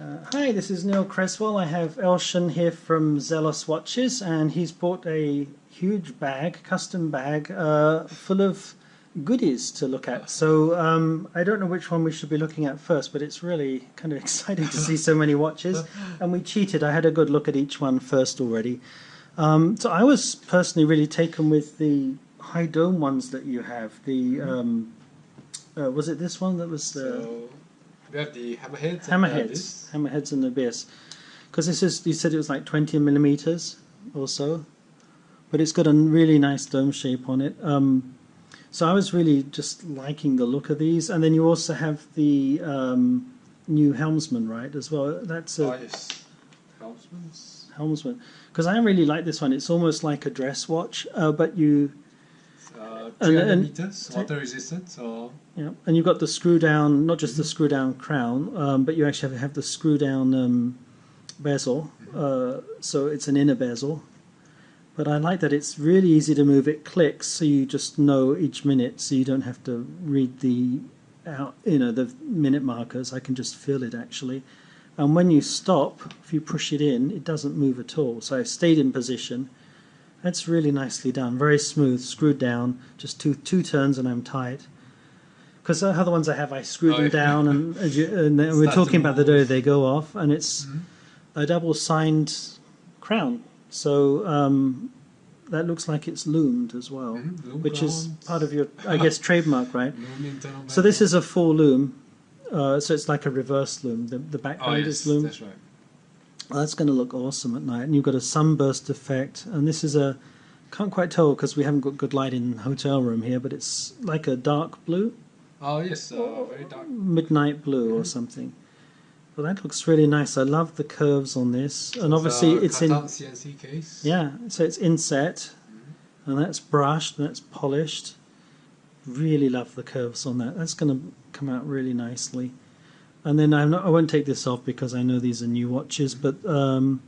Uh, hi, this is Neil Creswell. I have Elshan here from Zelos Watches, and he's bought a huge bag, custom bag, uh, full of goodies to look at. So um, I don't know which one we should be looking at first, but it's really kind of exciting to see so many watches. And we cheated. I had a good look at each one first already. Um, so I was personally really taken with the high dome ones that you have. The um, uh, was it this one that was the So we have the hammerheads. and, hammerheads, this. hammerheads and abyss? Because this is you said it was like twenty millimeters or so, but it's got a really nice dome shape on it. Um, so I was really just liking the look of these, and then you also have the um, new helmsman, right? As well. That's a Oh, yes. Helmsman's. helmsman because I really like this one. It's almost like a dress watch, uh, but you Uh, And- 300 and- meters, water resistant. So Yeah, and you've got the screw down, not just the screw down crown, um, but you actually have, have the screw down um, bezel. Uh, so it's an inner bezel. But I like that it's really easy to move. It clicks, so you just know each minute, so you don't have to read the out, you know, the minute markers. I can just feel it actually. And when you stop, if you push it in, it doesn't move at all. So I've stayed in position. That's really nicely done, very smooth, screwed down. Just two two turns and I'm tight. Because the other ones I have, I screw Oh, them down, and, and then we're talking about the day they go off, and it's Mhm. a double signed crown. So um, that looks like it's loomed as well, Mhm, loom which is part of your, I guess, trademark, right? So this is a full loom. Uh, so it's like a reverse loom. The, the Oh background yes, is loomed. that's right. That's going to look awesome at night. And you've got a sunburst effect. And this is a, can't quite tell because we haven't got good light in the hotel room here, but it's like a dark blue, Oh yes, uh, very dark. midnight blue or Mhm. something. Well, that looks really nice. I love the curves on this. And obviously a it's in, CNC case. yeah, so it's inset and that's brushed and that's polished. Really love the curves on that. That's going to come out really nicely. And then I'm not, I won't take this off because I know these are new watches, but um,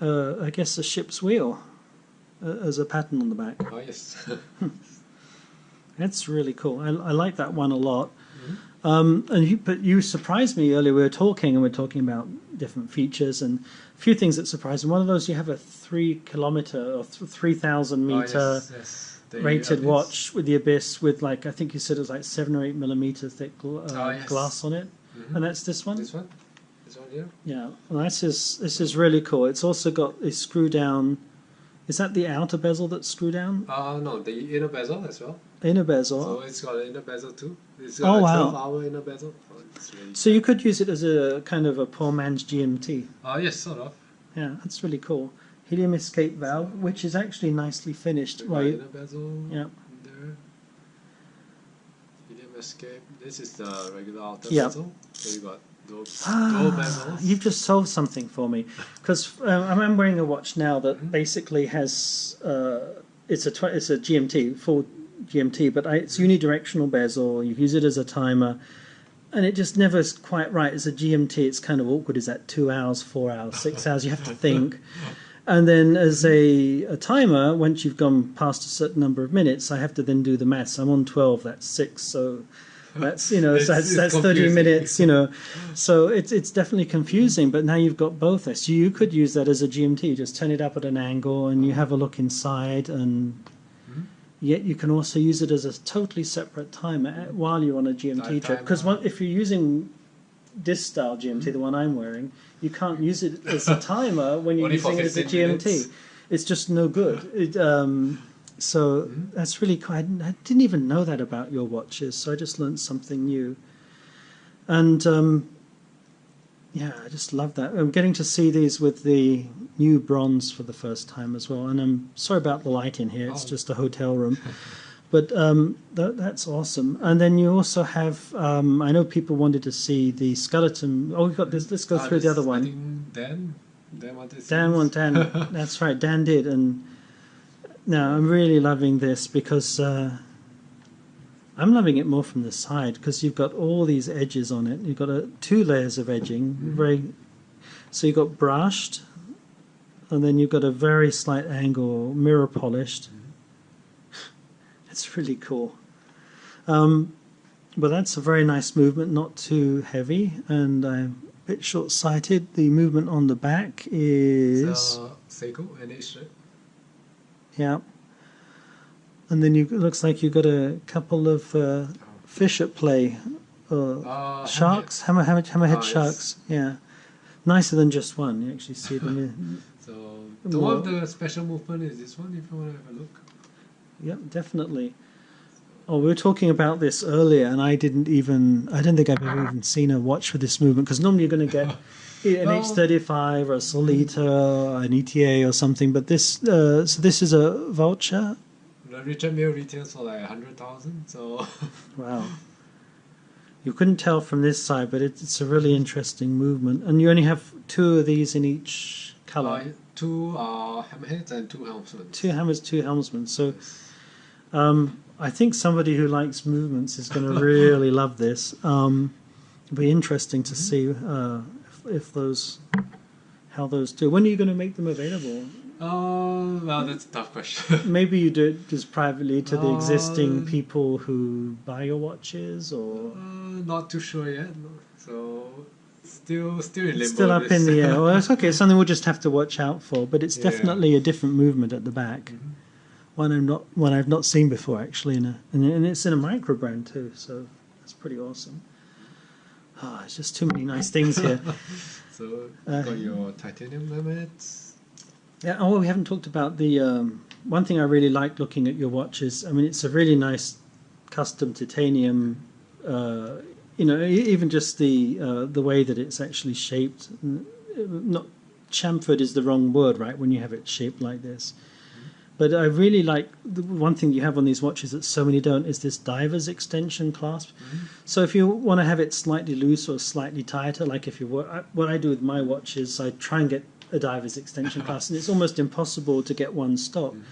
uh, I guess a ship's wheel uh, as a pattern on the back. Oh yes. That's really cool. I, I like that one a lot. Mhm. Um, and you, but you surprised me earlier. We were talking and we are talking about different features and a few things that surprised me. One of those, you have a three kilometer or th- three thousand Oh, meter yes, yes. The rated abyss. watch with the abyss with like I think you said it was like seven or eight millimeter thick uh, Oh, yes. glass on it, Mhm. and that's this one. This one. This one here. Yeah, well, this is this is really cool. It's also got a screw down. Is that the outer bezel that's screw down? Uh no, the inner bezel as well. Inner bezel. So it's got an inner bezel too. It's Oh, got a wow. 12 hour inner bezel. Oh, really So you could use it as a kind of a poor man's GMT. Oh yes, sort of. Yeah, that's really cool. Helium escape valve, which is actually nicely finished. Right. inner bezel. Yeah. Escape. This is the regular outer Yeah. bezel. So you got those ah, You've just solved something for me, because uh, I'm wearing a watch now that Mhm. basically has uh, it's a tw- it's a GMT full GMT, but I, it's unidirectional bezel. You use it as a timer, and it just never is quite right. As a GMT, it's kind of awkward. Is that two hours, four hours, six hours? You have to think. And then as a, a timer, once you've gone past a certain number of minutes, I have to then do the maths. I'm on 12, that's six. So that's, you know, It's- that's, it's that's 30 minutes, you know. So it's, it's definitely confusing, but now you've got both. So you could use that as a GMT, just turn it up at an angle and you have a look inside and Mhm. yet you can also use it as a totally separate timer while you're on a GMT trip. Because if you're using this style GMT, the one I'm wearing, you can't use it as a timer when you're using it as a GMT. minutes. It's just no good. It, um, so Mhm. that's really cool. I, I didn't even know that about your watches, so I just learned something new. And um, yeah, I just love that. I'm getting to see these with the new bronze for the first time as well. And I'm sorry about the light in here; it's Oh. just a hotel room. But um, that, that's awesome. And then you also have, um, I know people wanted to see the skeleton. Oh, we've got this. Let's go Ah, through the other one. Dan. Dan wanted Dan one, Dan. That's right. Dan did. And now I'm really loving this because uh, I'm loving it more from the side because you've got all these edges on it. You've got a, two layers of edging. Mhm. Very. So you've got brushed, and then you've got a very slight angle, mirror polished. It's really cool. Um, but that's a very nice movement, not too heavy, and I'm a bit short-sighted. The movement on the back is uh, Seiko NH. yeah, and then you it looks like you've got a couple of uh, fish at play, uh, Uh, sharks, hammer, hammer, hammerhead Ah, yes. sharks. Yeah, nicer than just one. You actually see them. in- So the one of the special movement is this one. If you want to have a look. Yep, definitely. Oh, we were talking about this earlier, and I didn't even. I don't think I've ever even seen a watch for this movement because normally you're going to get an Well- H35 or a Sellita or an ETA or something. But this, uh, so this is a Vaucher. The Richard Mille retails for like a hundred thousand. So Wow. You couldn't tell from this side, but it, it's a really interesting movement. And you only have two of these in each color. uh, two are hammerheads and two helmsmen. Two hammers, two helmsmen. So um, I think somebody who likes movements is going to really love this. Um, it'll be interesting to see uh, if, if those how those do. When are you going to make them available? Uh, well, that's a tough question. Maybe you do it just privately to the existing Uh, people who buy your watches, or uh, not too sure yet. no. So still, still in limbo. still up this. in the air. Well, it's okay. It's something we'll just have to watch out for. But it's Yeah. definitely a different movement at the back. Mhm. One I'm not one I've not seen before actually, in a, and, and it's in a micro brand too. So that's pretty awesome. Ah, it's just too many nice things here. So Uh, got your titanium limits. Yeah. Oh, we haven't talked about the um, one thing I really like looking at your watches. I mean, it's a really nice custom titanium. Uh, you know, even just the uh, the way that it's actually shaped. Not chamfered is the wrong word, right? When you have it shaped like this. But I really like the one thing you have on these watches that so many don't is this diver's extension clasp. Mm-hmm. So if you want to have it slightly loose or slightly tighter, like if you were, I- what I do with my watch is I try and get a diver's extension clasp, and it's almost impossible to get one stop. Mm-hmm.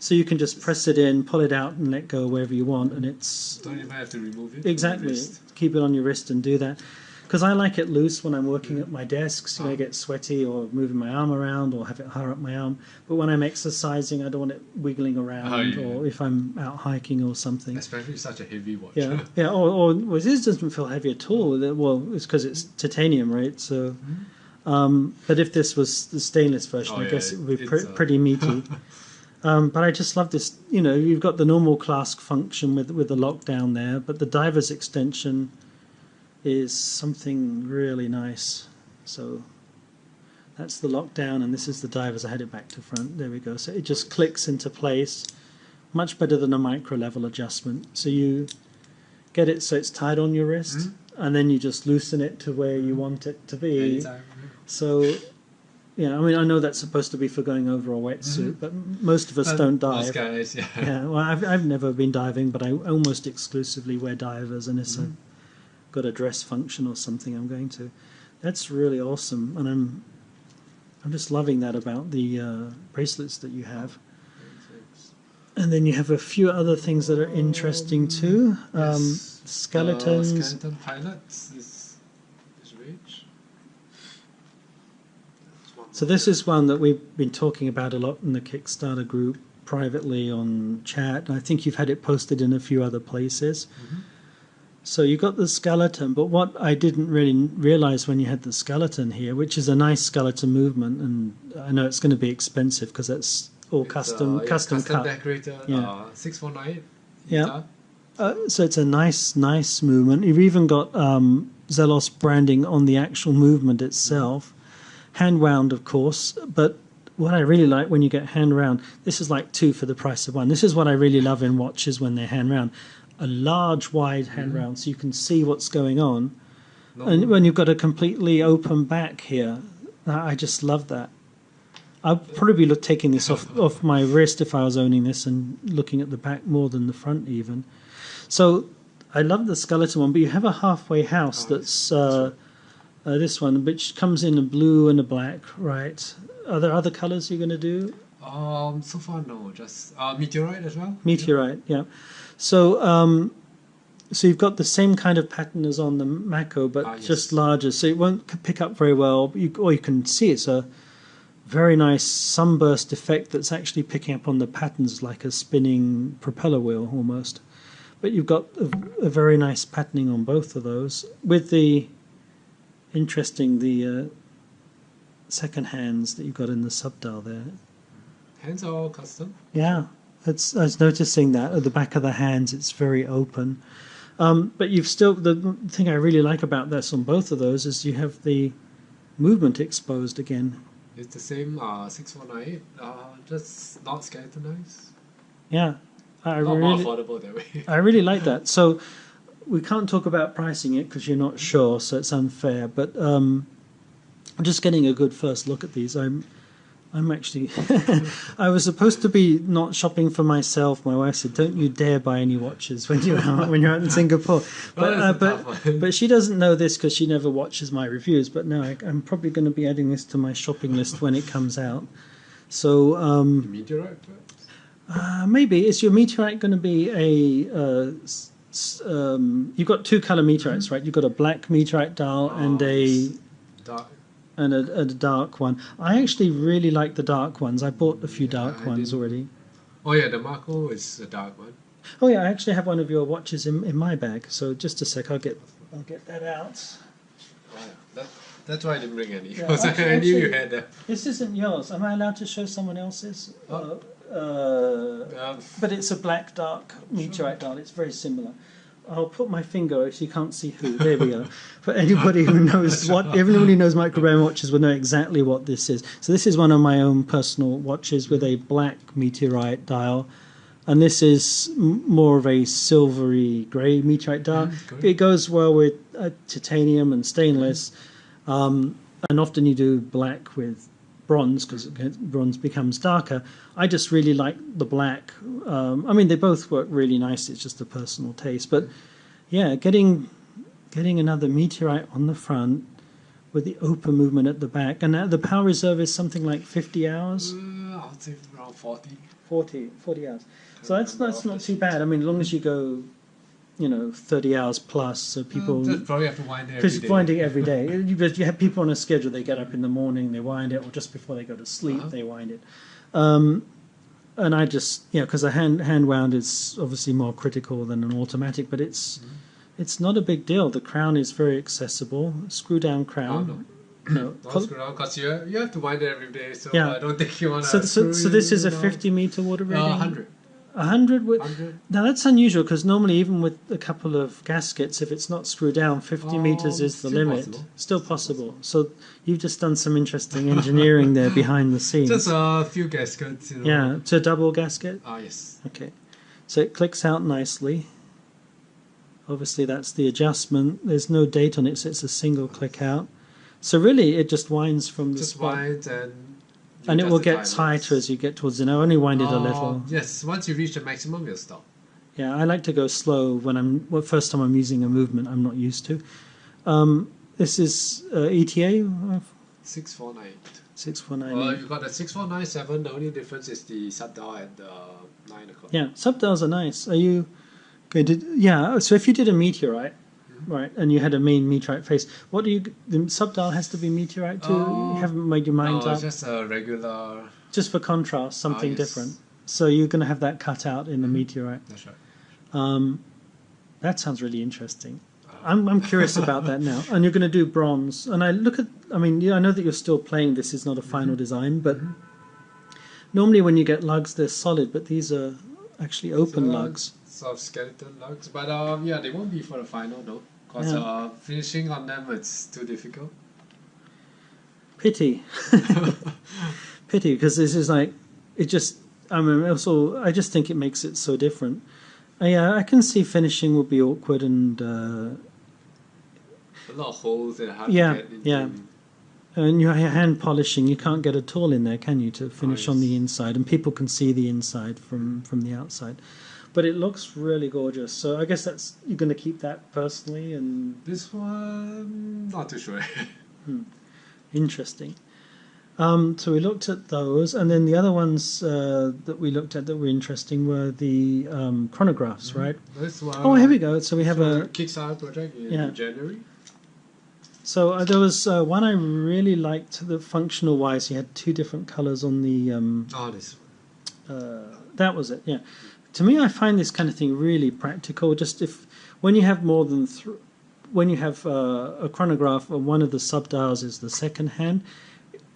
So you can just press it in, pull it out, and let go wherever you want, and it's Don't even have to remove it. exactly keep it on your wrist and do that. Because I like it loose when I'm working at my desks. You know, I Ah. get sweaty or moving my arm around or have it higher up my arm. But when I'm exercising, I don't want it wiggling around. Oh, yeah. Or if I'm out hiking or something. Especially such a heavy watch. Yeah, yeah. Or, or well, this doesn't feel heavy at all. Well, it's because it's titanium, right? So, um, but if this was the stainless version, Oh, I yeah, guess it would be pre- uh, pretty meaty. um, but I just love this. You know, you've got the normal clasp function with with the lockdown there, but the diver's extension is something really nice. So. That's the lockdown, and this is the dive as I had it back to front. There we go. So it just clicks into place, much better than a micro level adjustment. So you get it so it's tied on your wrist, Mhm. and then you just loosen it to where you hmm? want it to be. Anytime. So, yeah, I mean, I know that's supposed to be for going over a wetsuit, mm-hmm. but most of us don't Most dive. guys, yeah. Yeah, well, I've, I've never been diving, but I almost exclusively wear divers, and it's a, mm-hmm. Got a dress function or something I'm going to. That's really awesome, and I'm I'm just loving that about the uh, bracelets that you have. And then you have a few other things that are interesting too. Um, Yes. Skeletons. Uh, skeleton pilots is is rich. So this is one that we've been talking about a lot in the Kickstarter group privately on chat. And I think you've had it posted in a few other places. Mhm. So you got the skeleton, but what I didn't really realize when you had the skeleton here, which is a nice skeleton movement, and I know it's going to be expensive because that's all It's, custom uh, yeah, custom custom cut. decorator. Yeah. Uh, six four nine. Yeah. Uh, so it's a nice, nice movement. You've even got um, Zelos branding on the actual movement itself, hand wound, of course. But what I really like when you get hand wound, this is like two for the price of one. This is what I really love in watches when they're hand wound, a large, wide hand Mhm. round, so you can see what's going on. And when you've got a completely open back here, I just love that. I'd probably be look, taking this off, off my wrist if I was owning this and looking at the back more than the front, even. So I love the skeleton one, but you have a halfway house Oh, that's uh, uh, this one, which comes in a blue and a black, right? Are there other colors you're going to do? um, so far no, just uh, meteorite as well. Meteorite, yeah. So, um, so you've got the same kind of pattern as on the Mako, but Ah, yes. just larger. So it won't pick up very well. You, or you can see it's a very nice sunburst effect that's actually picking up on the patterns like a spinning propeller wheel almost. But you've got a, a very nice patterning on both of those with the interesting the uh, second hands that you've got in the subdial there. Hands are all custom. Yeah, it's, I was noticing that at the back of the hands, it's very open. Um, but you've still the thing I really like about this on both of those is you have the movement exposed again. It's the same uh, 6498, uh, just not skeletonized. Yeah, I Not more really, affordable that way. I really like that. So we can't talk about pricing it because you're not sure, so it's unfair. But um, I'm just getting a good first look at these. I'm, I'm actually, I was supposed to be not shopping for myself. My wife said, "Don't you dare buy any watches when you're out, when you're out in Singapore." But uh, but but she doesn't know this because she never watches my reviews. But no, I, I'm probably going to be adding this to my shopping list when it comes out. So um, Meteorite, uh, maybe is your meteorite going to be a? Uh, um, you've got two color meteorites, right? You've got a black meteorite dial and Oh, a Dark. And a, a dark one. I actually really like the dark ones. I bought a few Yeah, dark I ones didn't- already. Oh yeah, the Mako is a dark one. Oh yeah, I actually have one of your watches in, in my bag. So just a sec, I'll get I'll get that out. Oh. That, that's why I didn't bring any. Yeah, because I actually- knew you had that. This isn't yours. Am I allowed to show someone else's? Oh. Uh, uh, Um, but it's a black dark meteorite dial. It's very similar. I'll put my finger so you can't see who. There we go. For anybody who knows what, everybody who knows microbrand watches will know exactly what this is. So this is one of my own personal watches with a black meteorite dial, and this is m- more of a silvery grey meteorite dial. Mm, good. it goes well with uh, titanium and stainless, um, and often you do black with bronze because bronze becomes darker. I just really like the black. Um, I mean, they both work really nice. It's just a personal taste, but yeah, getting getting another meteorite on the front with the open movement at the back, and the power reserve is something like 50 hours, uh, I would say around 40. 40, 40 hours. So that's that's not too bad. I mean, as long as you go, you know, 30 hours plus. So mm, people. Mm, probably have to wind it winding every day. you have people on a schedule. They get up in the morning, they wind it, or just before they go to sleep, uh-huh. they wind it. Um, and I just, you know, because a hand, hand wound is obviously more critical than an automatic, but it's. Mm-hmm. It's not a big deal. The crown is very accessible. Screw down crown. Oh, no no, because you, you have to wind it every day, so yeah. I don't think you want to. So, so, so, this is a 50 meter water rating? Uh, 100. A hundred now that's unusual because normally even with a couple of gaskets, if it's not screwed down, fifty oh, meters is the limit. Possible. Still possible. So you've just done some interesting engineering there behind the scenes. Just a few gaskets. You know. Yeah, to double gasket. Ah yes. Okay, so it clicks out nicely. Obviously, that's the adjustment. There's no date on it, so it's a single click out. So really, it just winds from the just spot. Just winds and and it will get tighter as you get towards the end. I only wind it a little. Yes, once you reach the maximum, you'll stop. Yeah, I like to go slow when I'm well, first time I'm using a movement I'm not used to. Um, this is uh, ETA uh, 649. six four nine. Well, you got the 6497, the only difference is the shutdown at the 9 o'clock. Yeah, subdials are nice. Are you going to? Yeah. So if you did a meteorite. Right, and you had a main meteorite face, what do you? The subdial has to be meteorite too. Oh, you haven't made your mind No, up. just a regular. Just for contrast, something yes. different. So you're going to have that cut out in the meteorite. That's right. Um, that sounds really interesting. I'm, I'm curious about that now. And you're going to do bronze. And I look at, I mean, yeah, I know that you're still playing. This is not a final design, but normally when you get lugs, they're solid, but these are actually open So, lugs. Sort of skeleton lugs, but um, yeah, they won't be for the final though, because Yeah. uh, finishing on them it's too difficult. Pity. Pity, because this is like, it just, I mean, also, I just think it makes it so different. Uh, yeah, I can see finishing would be awkward and. Uh, A lot of holes and hard Yeah, to get into. yeah. And your hand polishing, you can't get at all in there, can you, to finish on the inside? And people can see the inside from from the outside. But it looks really gorgeous. So I guess that's you're going to keep that personally and This one, not too sure. interesting. Um, so we looked at those, and then the other ones uh, that we looked at that were interesting were the um, chronographs, right? this one. Oh, here we go. So we have for a Kickstarter project in Yeah. January. So uh, there was uh, one I really liked. The functional wise, you had two different colors on the um, Oh, this one. uh, that was it yeah to me i find this kind of thing really practical just if when you have more than th- when you have uh, a chronograph, and one of the subdials is the second hand.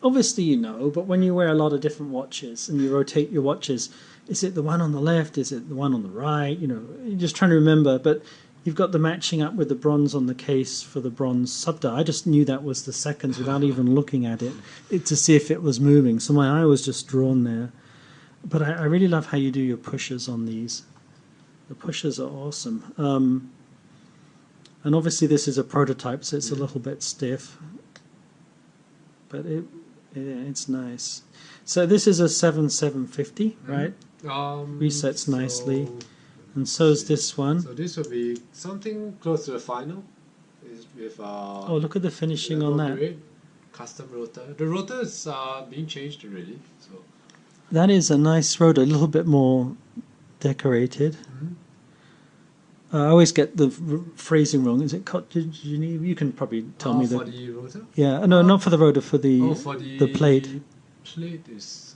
Obviously, you know, but when you wear a lot of different watches and you rotate your watches, is it the one on the left? Is it the one on the right? You know, you're just trying to remember. But you've got the matching up with the bronze on the case for the bronze subdial. I just knew that was the seconds without even looking at it, it to see if it was moving. So my eye was just drawn there. But I, I really love how you do your pushes on these. The pushes are awesome. Um, and obviously this is a prototype, so it's a little bit stiff. But it, yeah, it's nice. So this is a 7750, right? Um, Resets nicely. And so is this one. So this will be something close to the final. With uh, Oh, look at the finishing on that. grade, custom rotor. The rotor is uh, being changed already. So That is a nice rotor, a little bit more decorated. Mhm. Uh, I always get the phrasing wrong. Is it Cote de Genève? You can probably tell uh, me that. Yeah, no, not for the rotor, for the oh, for the the plate. Plate is,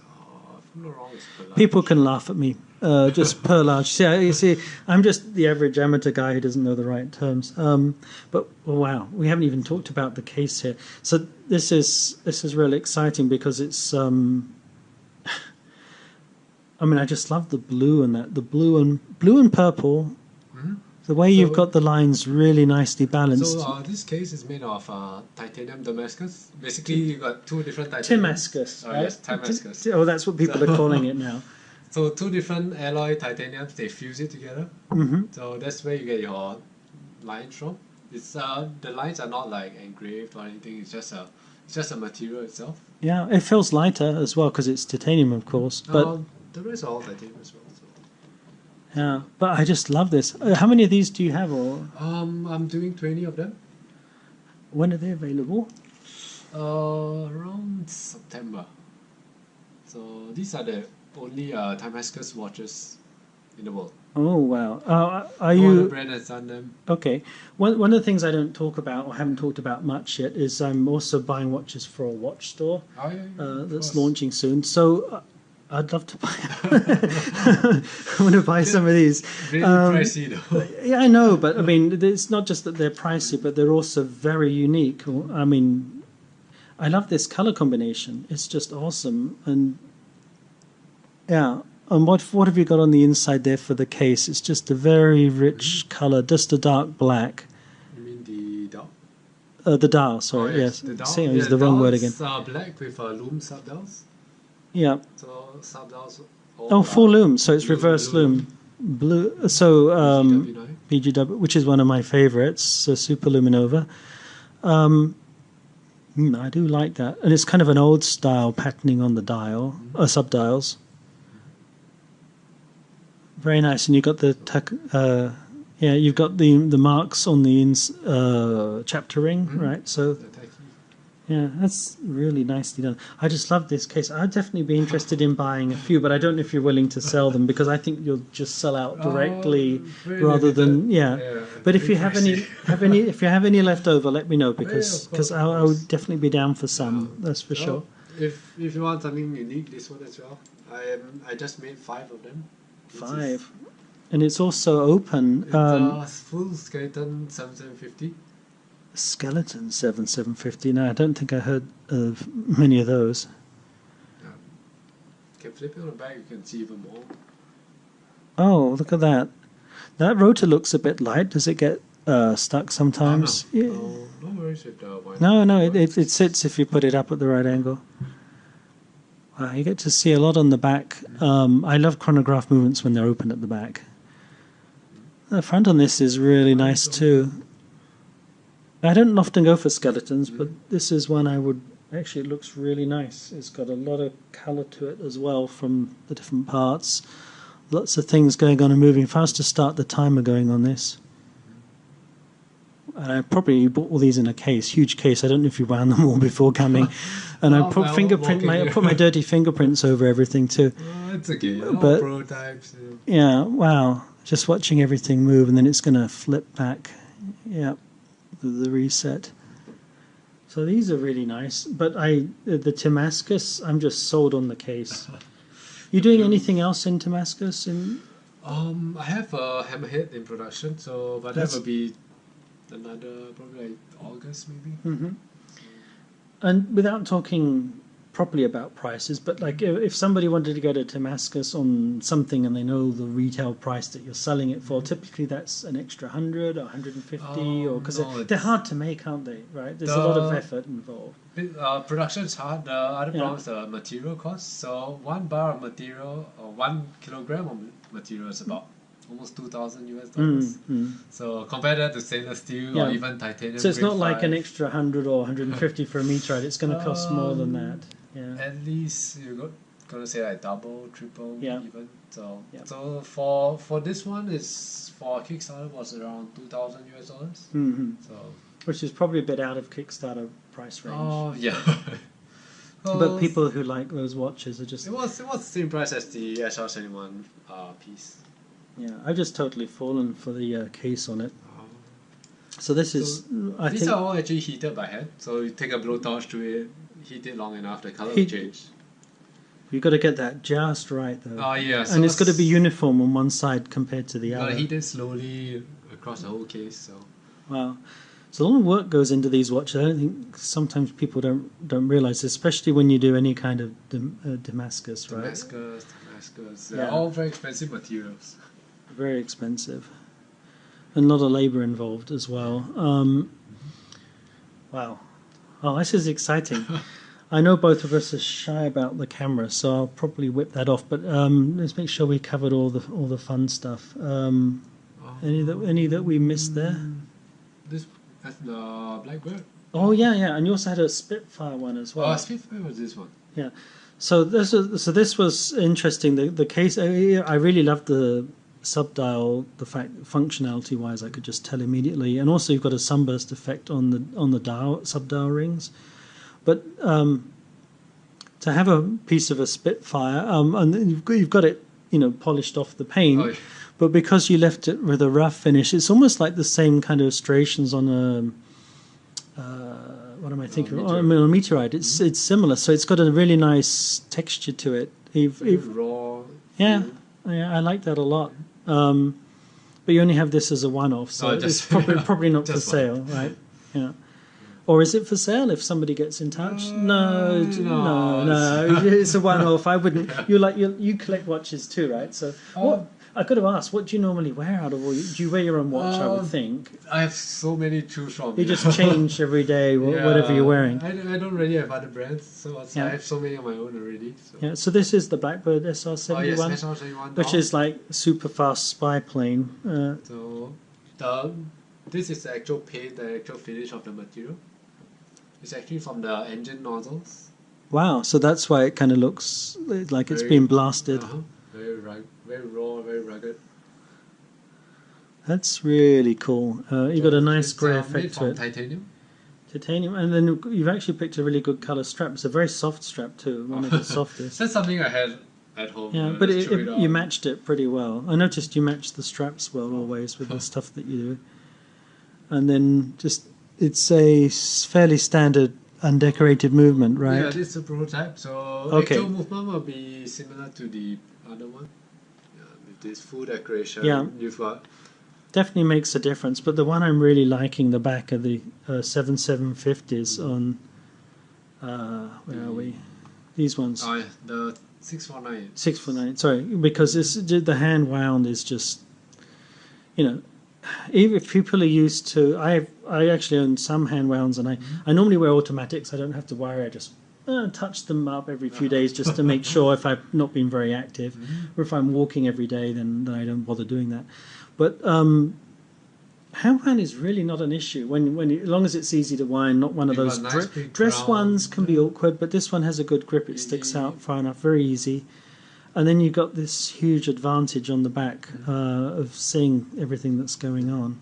if I'm not wrong, it's Perlage. People can laugh at me. Uh, just perlage. See, I- you see, I'm just the average amateur guy who doesn't know the right terms. Um, but well, wow, we haven't even talked about the case here. So this is this is really exciting because it's. Um, I mean, I just love the blue and that the blue and blue and purple. Mhm. The way you've got the lines really nicely balanced. So uh, this case is made of uh, titanium Damascus. Basically, you've got two different titanium. Timascus. Oh, right? yes, Timascus. Ti- Oh, that's what people are calling it now. So two different alloy titaniums, they fuse it together. hmm So that's where you get your lines from. It's uh, the lines are not like engraved or anything. It's just a it's just a material itself. Yeah, it feels lighter as well because it's titanium, of course. But Um, the rest I titanium as well. So. yeah, but I just love this. Uh, how many of these do you have, or Um, I'm doing twenty of them. when are they available? Uh, around September. So these are the only uh, Timascus watches in the world. Oh wow! Uh, are you brand has done them. okay? One one of the things I don't talk about or haven't talked about much yet is I'm also buying watches for a watch store Oh, yeah, yeah, uh, that's course. launching soon. So. Uh, I'd love to buy. I want to buy some of these. Really Um, pricey though. Yeah, I know, but I mean, it's not just that they're pricey, but they're also very unique. I mean, I love this color combination. It's just awesome. And yeah, and what what have you got on the inside there for the case? It's just a very rich color, just a dark black. You mean the dial? Uh, the dial, sorry, Oh, yes. The dial. See, I yeah, used the wrong word again. It's uh, black with uh, loom subdials. Yeah. So subdials. Oh, full loom, so it's reverse loom. Blue. So um, GW9. BGW, which is one of my favorites, so Super Luminova. Um, mm, I do like that, and it's kind of an old style patterning on the dial, uh, subdials. Very nice, and you've got the tuck, uh, yeah, you've got the the marks on the ins, uh, chapter ring, Mhm. right? So. Yeah, that's really nicely done. I just love this case. I'd definitely be interested in buying a few, but I don't know if you're willing to sell them because I think you'll just sell out directly Oh, very rather than limited. yeah. But if you have any, have any, if you have any left over, let me know because because course, I, I would definitely be down for some. That's for So, sure. If if you want something unique, this one as well. I um, I just made five of them. This is- Five, and it's also open. It's Um, a full skeleton seven seven fifty. Skeleton seven seven fifty. No, I don't think I heard of many of those. Flip it on back, you can see. Oh, look at that. That rotor looks a bit light. Does it get uh, stuck sometimes? Oh, no. Yeah. No, no worries with the. No, no, it, it, it sits if you put it up at the right angle. Wow, you get to see a lot on the back. Um, I love chronograph movements when they're open at the back. The front on this is really nice too. I don't often go for skeletons, but this is one I would actually. It looks really nice. It's got a lot of color to it as well from the different parts. Lots of things going on and moving. If I was to start the timer going on this, and I probably bought all these in a case, huge case. I don't know if you wound them all before coming, and I Oh, put well, fingerprint my I put my dirty fingerprints over everything too. Oh, it's okay. But- prototypes. uh, Yeah, wow. Just watching everything move and then it's going to flip back. Yeah, the, the reset. So these are really nice. But I, the Damascus, I'm just sold on the case. You doing anything else in Damascus? In Um, I have a hammerhead in production, so but that will be another probably like August maybe. hmm And without talking properly about prices, but like if if somebody wanted to go to Damascus on something and they know the retail price that you're selling it for, typically that's an extra hundred or 150 Oh, or because no, they're, hard to make, aren't they? Right? There's a lot of effort involved. Uh, production is hard. The other Yeah. problem is the material cost. So one bar of material or one kilogram of material is about almost two thousand US dollars. Mm, mm. So compare that to stainless steel Yeah. or even titanium. So it's not like an extra 100 or 150 for a meteorite. It's going to cost more than Um, that. Yeah. At least you're go- gonna say like double, triple, Yeah. even. So Yeah. so for for this one is for Kickstarter was around two thousand US dollars. hmm So Which is probably a bit out of Kickstarter price range. oh yeah. but people who like those watches are just It was it was the same price as the SR seventy one uh piece. yeah. I've just totally fallen for the uh, case on it. So this is I These think are all actually heated by hand. So you take a blowtorch to it, heat did long enough, the color change. you've got to get that just right though. Oh yeah, so and it's got to be uniform on one side compared to the other. heat it slowly across the whole case. So Wow. So a lot of work goes into these watches. I don't think sometimes people don't don't realize, especially when you do any kind of Dam- uh, Damascus, right? Damascus, Damascus, they're Yeah. all very expensive materials. Very expensive, and a lot of labor involved as well. Um, wow. Oh, this is exciting. I know both of us are shy about the camera, so I'll probably whip that off. But um, let's make sure we covered all the all the fun stuff. Um, any that any that we missed there? This that's the Blackbird. Oh yeah, yeah, and you also had a Spitfire one as well. Oh, Spitfire was this one. Yeah, so this was so this was interesting. The the case I I really loved the subdial. The fact functionality wise, I could just tell immediately, and also you've got a sunburst effect on the on the dial subdial rings. But um, to have a piece of a Spitfire, um, and you've got, you've got it, you know, polished off the paint. Oh. But because you left it with a rough finish, it's almost like the same kind of striations on a. Uh, what am I thinking? meteorite. Oh, I mean, a meteorite. It's it's similar, so it's got a really nice texture to it. If, if, raw. yeah, yeah, I like that a lot. Um, but you only have this as a one-off, so Oh, it's just- probably probably not for one. sale, right? Yeah. Or is it for sale if somebody gets in touch? Uh, no, no, no, no. it's a one-off. I wouldn't. You like you you collect watches too, right? So what? I could have asked, what do you normally wear out of all? Do you wear your own watch? I would Um, think I have so many to choose from. you just change every day, wh- whatever you're wearing. I, I don't really have other brands, so it's- Yeah. I have so many on my own already. So. Yeah. So this is the Blackbird Oh yes, SR71, SR71. which is like super fast spy plane. Uh, So the this is the actual paint, the actual finish of the material. It's actually from the engine nozzles. wow. So that's why it kind of looks like it's Very- been blasted. Uh-huh. Very rug, very raw, very rugged. That's really cool. Uh, you got a nice It's, grey uh, effect to it. titanium. Titanium, and then you've actually picked a really good color strap. It's a very soft strap too, one of the softest. That's something I had at home. Yeah, but it, it, you matched it pretty well. I noticed you matched the straps well always with the stuff that you do. And then just it's a fairly standard undecorated movement, right? Yeah, this is a prototype. So Okay. actual movement will be similar to the other one. This full decoration. Yeah. You've got Definitely makes a difference. But the one I'm really liking the back of the uh, 7750s on. Uh, where are we? These ones. oh, the six four nine. Six foot nine. Sorry, because this the hand wound is just, you know, even if people are used to. I I actually own some hand wounds, and I I normally wear automatics. I don't have to worry. I just uh, touch them up every few days just to make sure if I've not been very active, or if I'm walking every day, then, then I don't bother doing that. But um, hand wound is really not an issue when when as long as it's easy to wind, not one of those nice dre- dress ones can be awkward, but this one has a good grip. It sticks out far enough, very easy. And then you've got this huge advantage on the back uh, of seeing everything that's going on.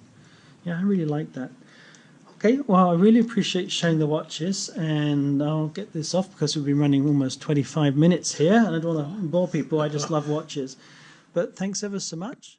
Yeah, I really like that. Okay, well, I really appreciate showing the watches, and I'll get this off because we've been running almost 25 minutes here, and I don't want to bore people. I just love watches. But thanks ever so much.